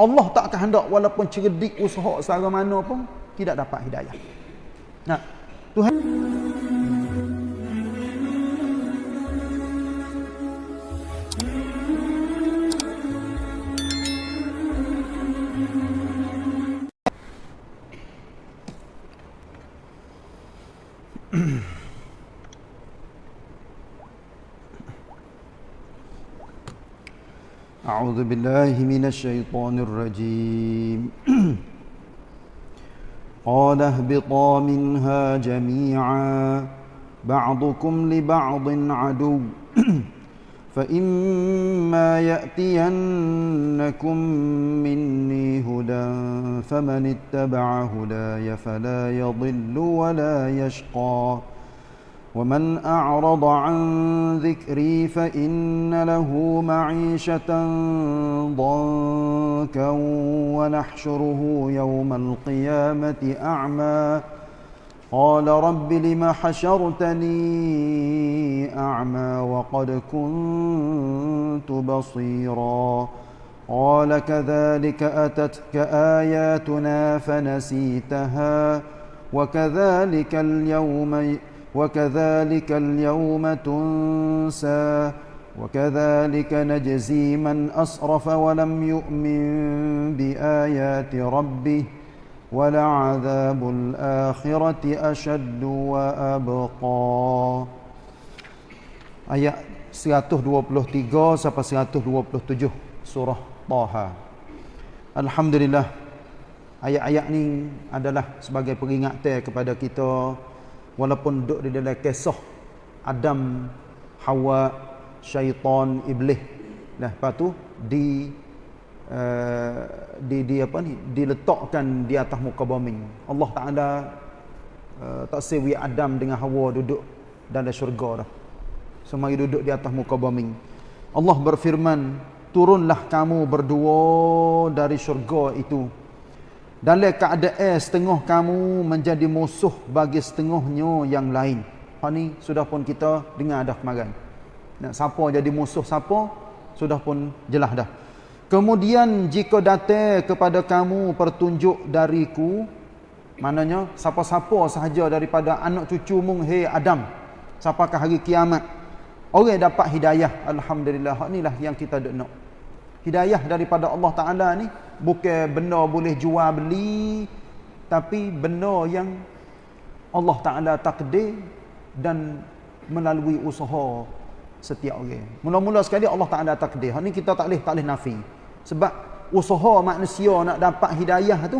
Allah tak kehendak walaupun cerdik usaha secara mana pun tidak dapat hidayah. Nah, Tuhan أعوذ بالله من الشيطان الرجيم. قال اهبطا منها جميعا بعضكم لبعض عدو. فإما يأتينكم مني هدى فمن اتبع هداي فلا يضل ولا يشقى. ومن أعرض عن ذكري فإن له معيشة ضنكا ونحشره يوم القيامة أعمى. قال رب لم حشرتني أعمى وقد كنت بصيرا. قال كذلك أتتك آياتنا فنسيتها وكذلك اليوم وكذلك اليوم تنسى وكذلك نجزي من أسرف ولم يؤمن بآيات ربه ولعذاب الآخرة أشد وأبقى Ayat 123 sampai 127 surah Taha. Alhamdulillah. Ayat-ayat ni adalah sebagai peringatan kepada kita walaupun duduk di dalam kisah Adam, Hawa, syaitan, iblis. Nah, lepas tu di uh, di di apa ni? diletakkan di atas muka bumi. Allah Taala uh, tak sewi Adam dengan Hawa duduk dalam syurga dah. Semari duduk di atas muka bumi. Allah berfirman, "Turunlah kamu berdua dari syurga itu." Dalam keadaan setengah kamu menjadi musuh bagi setengahnya yang lain. Ha ni sudah pun kita dengar dah kemarin. Nak siapa jadi musuh siapa sudah pun jelas dah. Kemudian jika datang kepada kamu pertunjuk dariku maknanya siapa-siapa sahaja daripada anak cucu mung hei Adam sampaikan hari kiamat orang dapat hidayah alhamdulillah inilah yang kita nak hidayah daripada Allah taala ni bukan benda boleh jual beli tapi benda yang Allah taala takdir dan melalui usaha setiap orang. Mula-mula sekali Allah taala takdir. Ni kita tak boleh tak boleh nafi. Sebab usaha manusia nak dapat hidayah tu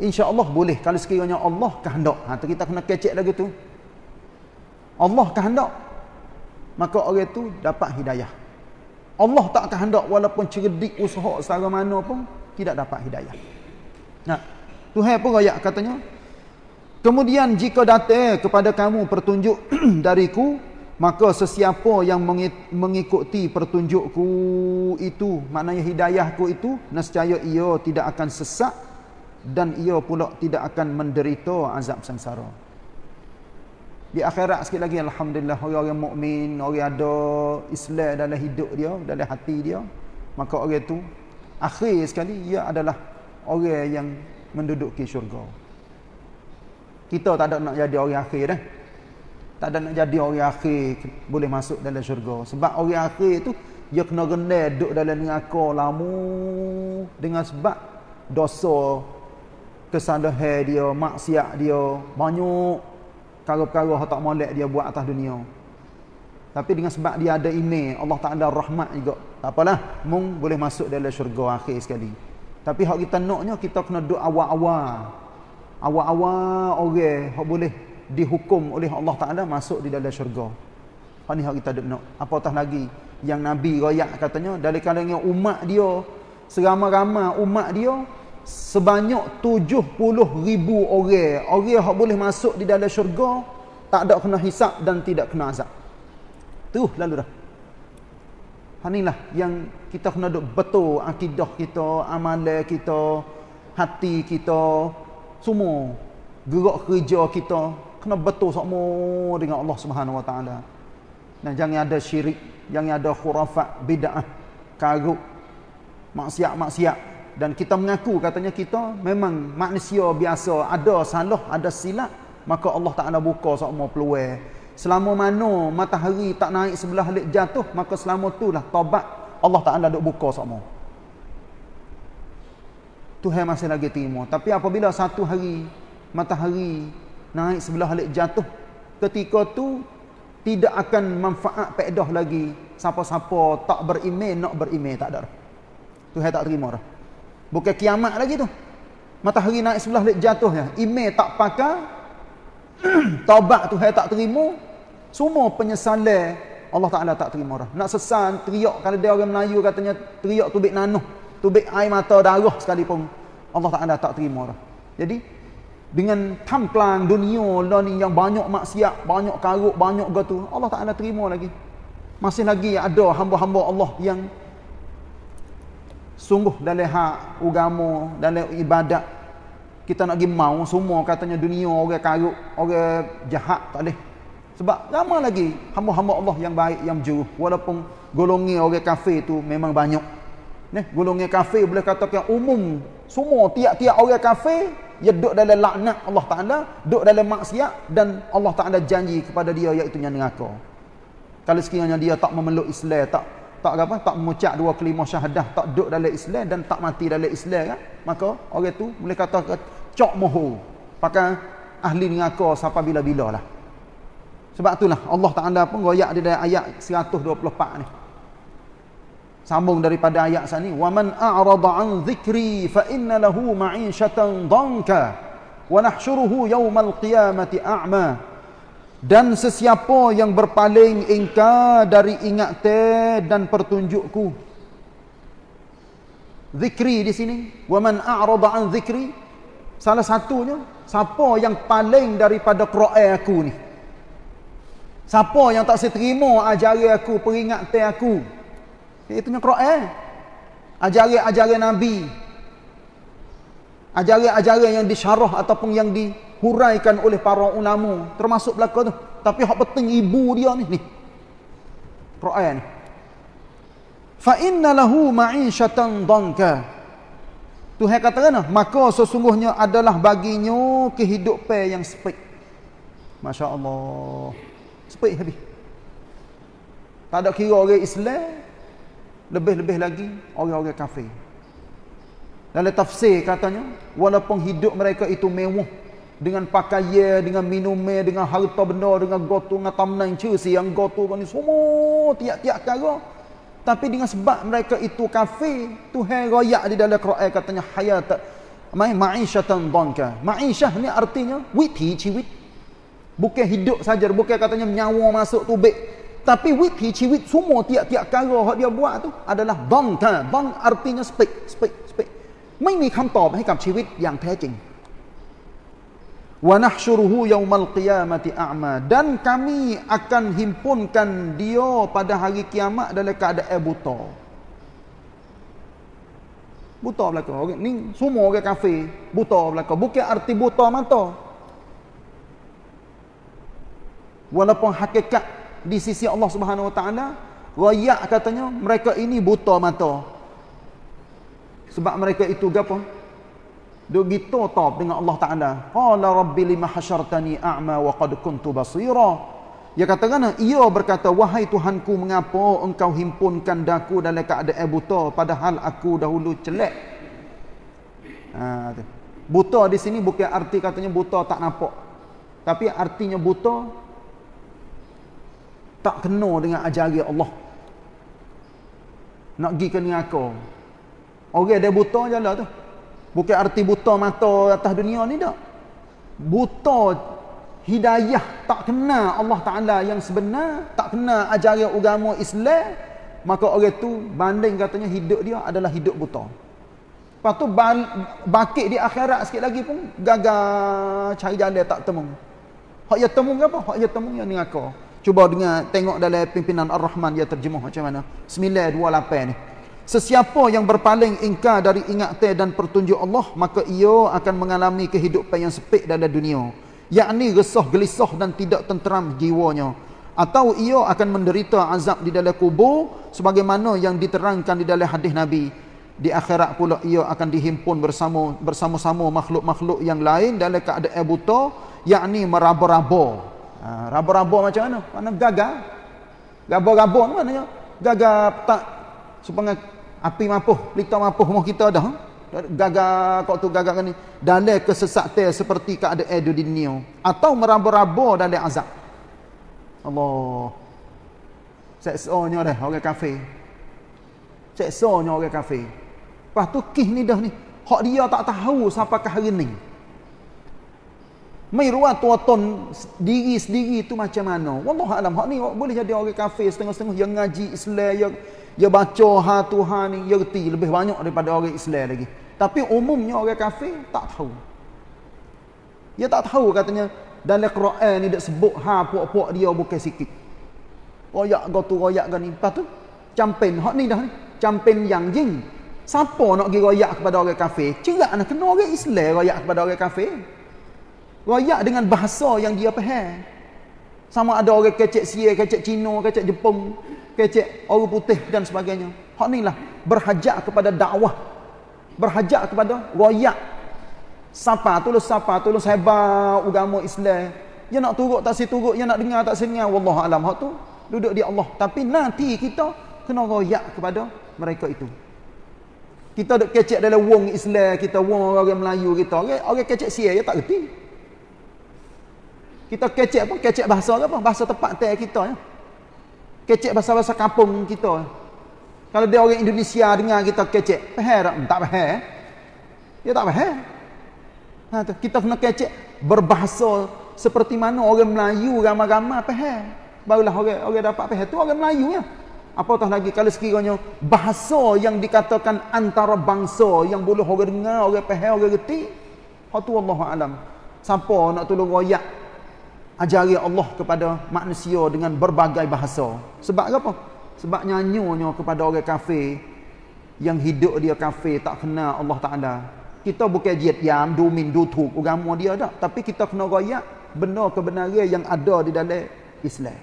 insya-Allah boleh. Kalau sekiranya Allah kehendak. Ha tu kita kena kecek lagi tu. Allah kehendak maka orang itu dapat hidayah. Allah tak kehendak walaupun cerdik usaha secara mana pun tidak dapat hidayah. Nah, Tuhan pun ayat katanya, kemudian jika datang kepada kamu pertunjuk dariku, maka sesiapa yang mengikuti pertunjukku itu, maknanya hidayahku itu, nescaya ia tidak akan sesak dan ia pula tidak akan menderita azab sengsara di akhirat sikit lagi alhamdulillah orang-orang mukmin orang ada Islam dalam hidup dia dalam hati dia maka orang itu akhir sekali ia adalah orang yang menduduki syurga. Kita tak ada nak jadi orang akhir dah tak ada nak jadi orang akhir boleh masuk dalam syurga. Sebab orang akhir itu dia kena rendah duduk dalam neraka lama. Dengan sebab dosa kesalahan dia maksiat dia banyak perkara-perkara yang tak molek dia buat atas dunia. Tapi dengan sebab dia ada ini, Allah tak ada rahmat juga. Tak apalah, mung boleh masuk dalam syurga akhir sekali. Tapi hak kita naknya kita kena duk awal-awal. Awal-awal orang hak boleh dihukum oleh Allah Taala masuk di dalam syurga. Hak ni hak kita duk nak. Apatah lagi yang Nabi royak katanya dari kalangan umat dia, seramai-ramai umat dia sebanyak 70 ribu orang. Orang yang boleh masuk di dalam syurga tak ada kena hisap dan tidak kena azab. Tu lalu dah. Inilah yang kita kena duk betul akidah kita amalan kita hati kita semua gerak kerja kita. Kena betul semua dengan Allah Subhanahu Wa Taala. Dan jangan ada syirik jangan ada khurafat bid'ah karuk maksiat-maksiat dan kita mengaku katanya kita memang manusia biasa. Ada salah ada silap maka Allah Taala buka semua peluang. Selama mana matahari tak naik sebelah lik jatuh maka selama itulah taubat Allah Taala duk buka semua Tuhan masih lagi terima. Tapi apabila satu hari matahari naik sebelah lik jatuh ketika tu tidak akan manfaat pedah lagi. Siapa-siapa tak beriman nak beriman tak ada Tuhan tak terima dah bukan kiamat lagi tu. Matahari naik sebelah lik jatuh ya. Iman tak pakai taubat Tuhan tak terima semua penyesalan Allah Taala tak terima dah nak sesan teriak. Kalau dia orang Melayu katanya teriak tubik nanuh. Tubik air mata darah sekalipun. Allah Taala tak terima dah jadi dengan tamplang dunia lah ni yang banyak maksiat, banyak karuk, banyak gitu. Allah Taala terima lagi. Masih lagi ada hamba-hamba Allah yang sungguh dalam hak agama, dalam ibadat kita nak pergi mau semua katanya dunia orang karuk, orang jahat tak boleh. Sebab ramai lagi hamba-hamba Allah yang baik, yang jujur. Walaupun golongan orang kafir tu memang banyak. Nih, golongan kafir boleh katakan umum. Semua tiap-tiap orang kafir dia duduk dalam laknat Allah Ta'ala, duduk dalam maksiat dan Allah Ta'ala janji kepada dia iaitu neraka. Kalau sekiranya dia tak memeluk Islam, tak tak apa, tak mengucap dua kelima syahadah, tak duduk dalam Islam dan tak mati dalam Islam kan? Maka orang tu boleh kata cok moho. Pakai ahli neraka sampai bila-bila lah. Sebab itulah Allah Ta'ala pun royak di dalam ayat 124 ni. Sambung daripada ayat sana ni, "Wa man a'rada 'an dhikri fa inna lahu ma'ishatan dhanka wa nahsyuruhu yawmal qiyamati a'ma." Dan sesiapa yang berpaling ingkar dari ingat dan pertunjukku. Zikri di sini, "Wa man a'rada 'an dhikri" Salah satunya, siapa yang paling daripada Quran aku ni? Siapa yang tak seterima ajaran aku, peringatan aku? Itu nya Quran. Ajaran-ajaran Nabi. Ajaran-ajaran yang disyarah ataupun yang dihuraikan oleh para ulama termasuk belaka tu. Tapi hak penting ibu dia ni ni. Quran. Fa inna lahu ma'ishatan danka. Tuhan kata kan, maka sesungguhnya adalah baginya kehidupan yang sepik. Masya-Allah. Sepik habis. Tak ada kira orang Islam, lebih-lebih lagi orang-orang kafir. Dalam tafsir katanya, walaupun hidup mereka itu mewah dengan pakaian, dengan minuman, dengan harta benda, dengan gotu, dengan tamnan cersi yang gotu ni semua tiap-tiap cara. Tapi dengan sebab mereka itu kafir, Tuhan royak di dalam Quran katanya hayat mai ma'isyatan dhanka. Ma'isyah ni artinya witi ciwit. Bukan hidup saja, bukan katanya nyawa masuk tubik tapi wit hi ciwit semua tiap-tiap kara yang dia buat tu adalah bang ta bang artinya speak speak speak ไม่มีคำตอบให้กับชีวิตอย่างแท้จริง wa nahsyuruhu yaumal qiyamati a'ma. Dan kami akan himpunkan dia pada hari kiamat dalam keadaan buta. Buta belaka orang. Ni semua orang kafir buta belaka. Bukan arti buta mata. Walaupun hakikat di sisi Allah Subhanahu Wa Taala royak katanya mereka ini buta mata. Sebab mereka itu gapo duk gitu top dengan Allah Taala. Qala rabbi lima hasyartani a'ma wa qad kuntu basira. Dia katakan ia berkata wahai tuhanku mengapa engkau himpunkan daku dalam keadaan buta padahal aku dahulu celek ha buta di sini bukan arti katanya buta tak nampak. Tapi artinya buta tak kena dengan ajaran Allah. Nak pergi ke neraka. Orang dia buta je lah tu bukan arti buta mata atas dunia ni tak? Buta hidayah tak kena Allah Ta'ala yang sebenar tak kena ajaran agama Islam maka orang tu banding katanya hidup dia adalah hidup buta. Lepas tu bakit di akhirat sikit lagi pun gagal cari jalan tak temu. Hak ya temu apa hak ya temu yang neraka Cuba dengar tengok dalam pimpinan Ar-Rahman dia terjemuh macam mana. 928 ni. Sesiapa yang berpaling ingkar dari ingatan dan pertunjuk Allah, maka ia akan mengalami kehidupan yang sepik dalam dunia. Yakni resah gelisah dan tidak tenteram jiwanya. Atau ia akan menderita azab di dalam kubur sebagaimana yang diterangkan di dalam hadis Nabi. di akhirat pula ia akan dihimpun bersama bersama-sama makhluk-makhluk yang lain dalam keadaan buta yakni meraba-raba ha, raba-raba macam mana mana gagal raba-raba maknanya gagal tak supaya api mampuh pelita mampuh rumah kita dah gagal kau tu gagal ni? Dalam kesesatan seperti keadaan di dunia. Atau meraba-raba dalam azab. Allah. Seksonya dah orang kafir. Seksonya orang kafir. Lepas tu kih ni dah ni. Hak dia tak tahu sampai ke hari ni. Mai ruat tuaton diri sendiri tu macam mana? Wallahu alam. Hak ni boleh jadi orang kafir setengah-setengah. Yang ngaji Islam yang dia baca ha Tuhan ni dia reti lebih banyak daripada orang Islam lagi. Tapi umumnya orang kafir tak tahu. Dia tak tahu katanya dalam Quran ni dak sebut ha puak-puak dia bukan sikit. Royak go tu royak gani. Lepas tu hak ni dah ni. Campen yang jing Siapa nak pergi royak kepada orang kafir? Cerak nak kena orang Islam royak kepada orang kafir. Royak dengan bahasa yang dia faham. Sama ada orang kecek Sia, kecek Cina, kecek Jepun, kecek orang putih dan sebagainya. Hak ni lah berhajat kepada dakwah. Berhajat kepada royak. Siapa tulus siapa tulus hebat agama Islam. Dia nak turut tak si turut, dia nak dengar tak si dengar. Wallahualam hak tu duduk di Allah. Tapi nanti kita kena royak kepada mereka itu. Kita duk kecek dalam wong Islam, kita wong orang Melayu kita. Orang, orang kecek sia, dia tak reti. Kita kecek apa? Kecek bahasa apa? Bahasa tepat teh kita ya. Kecek bahasa-bahasa kampung kita. Kalau dia orang Indonesia dengar kita kecek, faham tak? Tak faham. Dia tak faham. Ha, tu. kita kena kecek berbahasa seperti mana orang Melayu ramai-ramai faham. Barulah orang orang dapat faham. Tu orang Melayu ya. Apatah lagi kalau sekiranya bahasa yang dikatakan antara bangsa yang boleh orang dengar, orang faham, orang reti. Hatu Allah alam. Siapa nak tolong royak ajari Allah kepada manusia dengan berbagai bahasa. Sebab apa? Sebab nyanyunya kepada orang kafir yang hidup dia kafir tak kenal Allah Taala. Kita bukan jiat yam domin dutuk agama dia tak, tapi kita kena royak benar kebenaran yang ada di dalam Islam.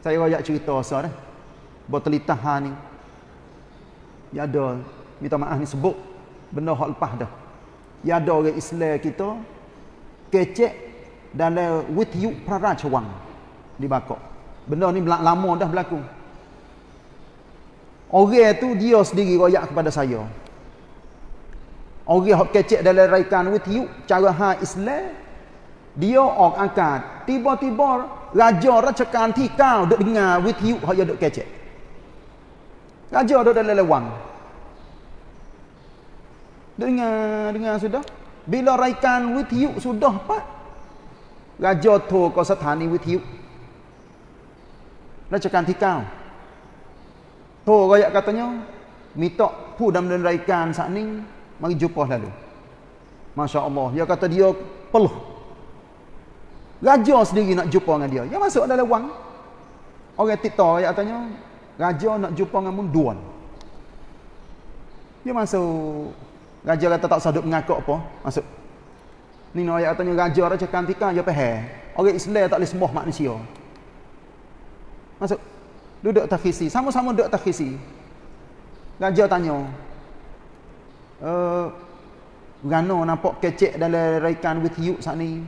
Saya rakyat cerita asal dah. Bertelitah ha ni. Ya ada minta maaf ni sebut benda hak lepas dah. Ya ada orang Islam kita kecek dalam wityu prarajawang di Bakok. Benda ni lama dah berlaku. Orang tu dia sendiri royak kepada saya. Orang hak kecek dalam raikan wityu cara ha Islam dia orang angkat tiba-tiba raja racakan tikau duk dengar with you hak duk kecek raja duk dalam lewang dengar dengar sudah bila raikan with you sudah pak raja tu ke sthani with you racakan tikau tu rakyat katanya minta pu dalam raikan saat ni mari jumpa lalu Masya Allah dia kata dia peluh Raja sendiri nak jumpa dengan dia. Yang masuk dalam wang. Orang Tito yang tanya, raja nak jumpa dengan munduan. Dia masuk. Raja kata tak sadut mengakuk apa. Masuk. Ni nak ayat tanya raja raja kantika dia faham. Orang Islam tak boleh sembah manusia. Masuk. Duduk takhisi. Sama-sama duduk takhisi. Raja tanya. Eh Gano nampak kecek dalam raikan with you saat ni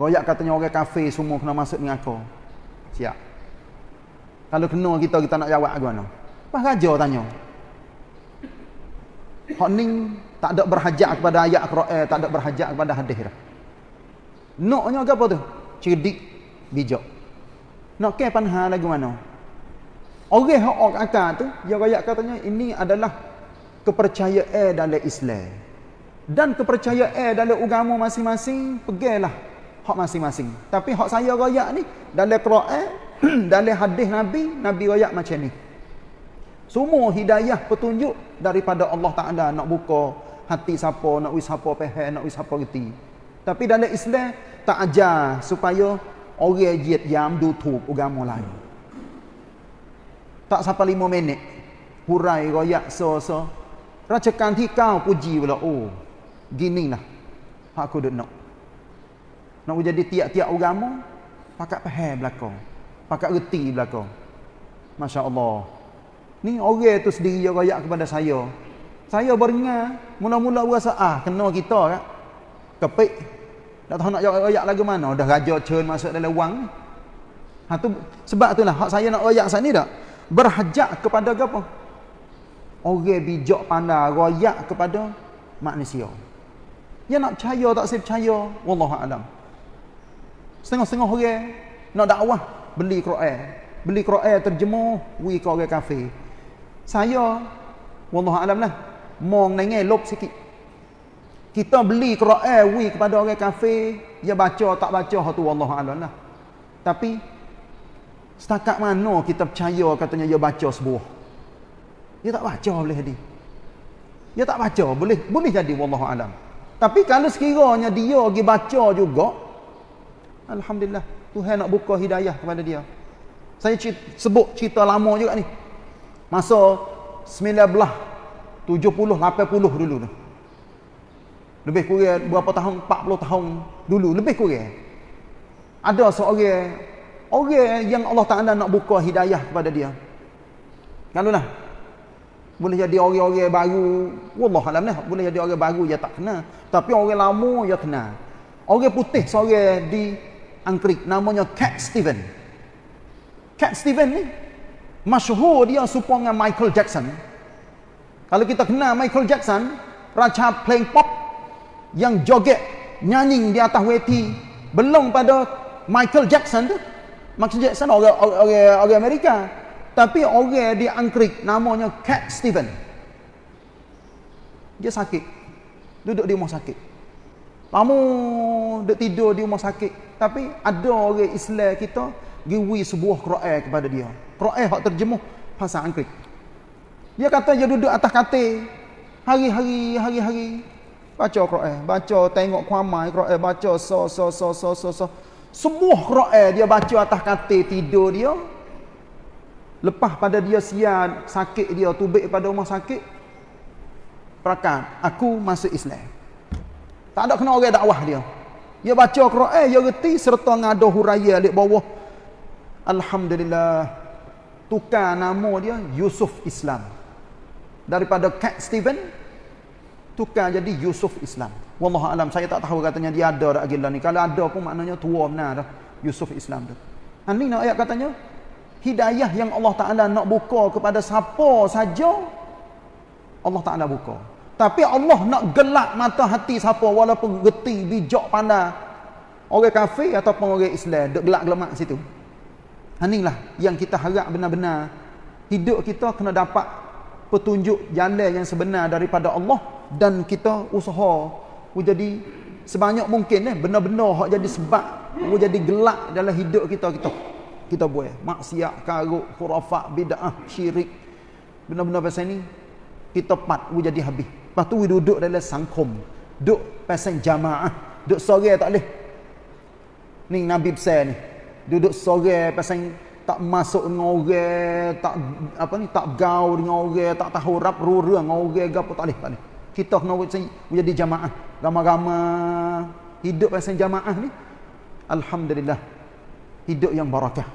Royak katanya orang kafe semua kena masuk dengan aku. Siap. Kalau kena kita kita nak jawab ke mana? Pas raja tanya. Hak ni tak ada berhajat kepada ayat Quran, tak ada berhajat kepada hadis dah. Noknya ke apa tu? Cerdik, bijak. Nak ke panha lagu mana? Orang hak orang akan tu, dia royak katanya ini adalah kepercayaan dalam Islam. Dan kepercayaan dalam agama masing-masing, pergilah hak masing-masing. Tapi hak saya royak ni dalam Quran, dalam hadis Nabi, Nabi royak macam ni. Semua hidayah petunjuk daripada Allah Taala nak buka hati siapa, nak wis siapa faham, nak wis siapa reti. Tapi dalam Islam tak ajar supaya orang jiat jam tutup agama lain. Tak sampai lima minit. Hurai royak so-so. Racakan tikau puji pula. Oh, ginilah. Aku duduk nak. Nak jadi tiap-tiap agama pakat faham belakang. Pakat reti belakang. Masya Allah. Ni orang tu sendiri yang royak kepada saya. Saya beringat, mula-mula rasa, ah, kena kita kan. Kepik. Tak tahu nak royak lagu mana. Dah raja cun masuk dalam wang. Ha, tu, sebab itulah, hak saya nak royak saat ni tak? Berhajat kepada apa? Orang bijak pandai royak kepada manusia. Dia nak percaya tak saya percaya. Wallahualam. Setengah-setengah orang nak dakwah beli Quran. Beli Quran terjemuh wi ke orang kafir. Saya wallahualam lah mau nengel lop sikit. Kita beli Quran wi kepada orang kafir, dia baca tak baca tu wallahualam lah. Tapi setakat mana kita percaya katanya dia baca sebuah. Dia tak baca boleh jadi. Dia tak baca boleh boleh jadi wallahualam. Tapi kalau sekiranya dia pergi baca juga alhamdulillah Tuhan nak buka hidayah kepada dia. Saya cerita, sebut cerita lama juga ni. Masa 19 70 80 dulu tu. Lebih kurang berapa tahun 40 tahun dulu lebih kurang. Ada seorang orang yang Allah Taala nak buka hidayah kepada dia. Kalau lah boleh jadi orang-orang baru wallah alam lah boleh jadi orang baru dia tak kena tapi orang lama dia kena orang putih seorang di Angkrik namanya Cat Steven Cat Steven ni masyhur dia serupa dengan Michael Jackson kalau kita kenal Michael Jackson raja playing pop yang joget nyanyi di atas weti belum pada Michael Jackson tu Michael Jackson orang orang orang Amerika tapi orang di Angkrik namanya Cat Steven. Dia sakit. Duduk di rumah sakit. Lama duduk tidur di rumah sakit. Tapi ada orang Islam kita giwi sebuah Quran kepada dia. Quran hak terjemuh bahasa Angkrik. Dia kata dia duduk atas katil hari-hari hari-hari baca Quran, baca tengok kuamai Quran, baca so so so so so so. Semua Quran dia baca atas katil tidur dia Lepas pada dia sian, sakit dia, tubik pada rumah sakit. Perakan, aku masuk Islam. Tak ada kena orang dakwah dia. Dia baca Quran, dia reti serta ngada huraya di bawah. Alhamdulillah. Tukar nama dia Yusuf Islam. Daripada Cat Steven, tukar jadi Yusuf Islam. Wallahu alam saya tak tahu katanya dia ada dak gila ni. Kalau ada pun maknanya tua benar dah Yusuf Islam tu. Ini nak ayat katanya hidayah yang Allah Ta'ala nak buka kepada siapa saja Allah Ta'ala buka tapi Allah nak gelap mata hati siapa walaupun geti, bijak, pandai orang kafir ataupun orang Islam duk gelak gelamak situ inilah yang kita harap benar-benar. Hidup kita kena dapat petunjuk jalan yang sebenar daripada Allah dan kita usaha jadi sebanyak mungkin eh benar-benar jadi sebab jadi gelak dalam hidup kita kita kita buat. Maksiat karuk khurafat bidah syirik. Benar-benar pasal ni kita pat jadi habis. Lepas tu duduk dalam sangkum. Duduk pasal jamaah. Duduk sore tak boleh. Ni nabi besar ni duduk sore pasal tak masuk dengan orang tak apa ni tak gaul dengan orang tak tahu rap rura dengan orang gapo tak boleh tak boleh. Kita kena jadi jamaah. Ramai-ramai hidup pasal jamaah ni alhamdulillah hidup yang barakah.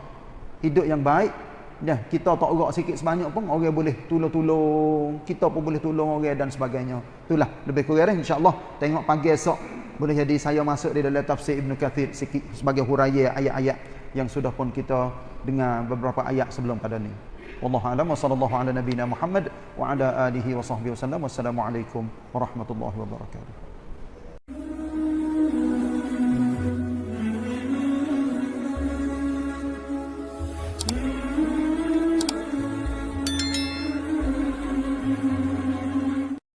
Hidup yang baik. Ya kita tak gerak sikit sebanyak pun orang boleh tolong-tolong kita pun boleh tolong orang dan sebagainya. Itulah lebih kurang insyaallah. Tengok pagi esok boleh jadi saya masuk di dalam tafsir Ibn Kathir sikit sebagai huraian ayat-ayat yang sudah pun kita dengar beberapa ayat sebelum pada ni. Wallahu a'lam wa sallallahu ala nabiyyina Muhammad wa ala alihi wa sahbihi wasallam wassalamu alaikum warahmatullahi wabarakatuh